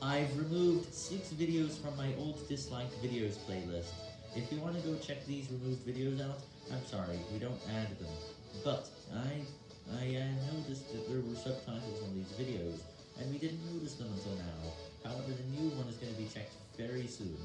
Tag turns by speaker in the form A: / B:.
A: I've removed 6 videos from my old disliked videos playlist. If you want to go check these removed videos out, I'm sorry, we don't add them. But, I, I uh, noticed that there were subtitles on these videos, and we didn't notice them until now. However, the new one is going to be checked very soon.